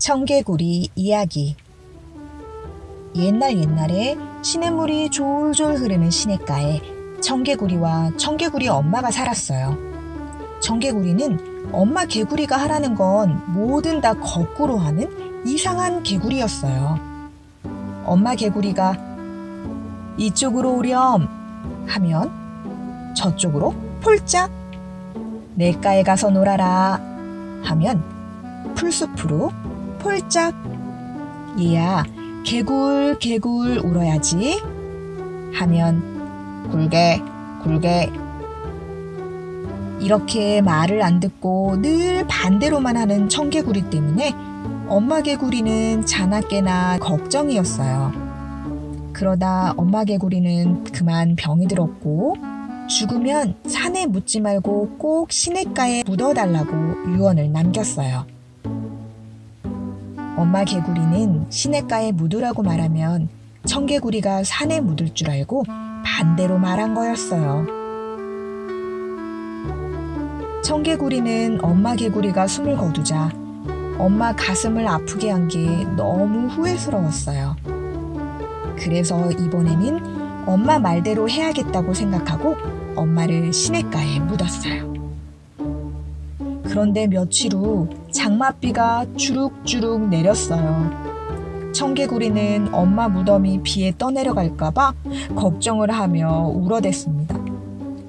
청개구리 이야기 옛날 옛날에 시냇물이 졸졸 흐르는 시냇가에 청개구리와 청개구리 엄마가 살았어요. 청개구리는 엄마 개구리가 하라는 건 뭐든 다 거꾸로 하는 이상한 개구리였어요. 엄마 개구리가 이쪽으로 오렴 하면 저쪽으로 폴짝 냇가에 가서 놀아라 하면 풀숲으로 폴짝 얘야 개굴 개굴 울어야지 하면 굴게 굴게 이렇게 말을 안 듣고 늘 반대로만 하는 청개구리 때문에 엄마 개구리는 자나깨나 걱정이었어요. 그러다 엄마 개구리는 그만 병이 들었고 죽으면 산에 묻지 말고 꼭 시냇가에 묻어달라고 유언을 남겼어요. 엄마 개구리는 시냇가에 묻으라고 말하면 청개구리가 산에 묻을 줄 알고 반대로 말한 거였어요. 청개구리는 엄마 개구리가 숨을 거두자 엄마 가슴을 아프게 한 게 너무 후회스러웠어요. 그래서 이번에는 엄마 말대로 해야겠다고 생각하고 엄마를 시냇가에 묻었어요. 그런데 며칠 후 장맛비가 주룩주룩 내렸어요. 청개구리는 엄마 무덤이 비에 떠내려갈까봐 걱정을 하며 울어댔습니다.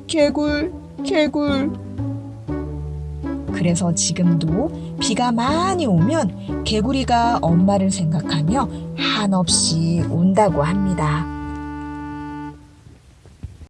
개굴, 개굴. 그래서 지금도 비가 많이 오면 개구리가 엄마를 생각하며 한없이 운다고 합니다.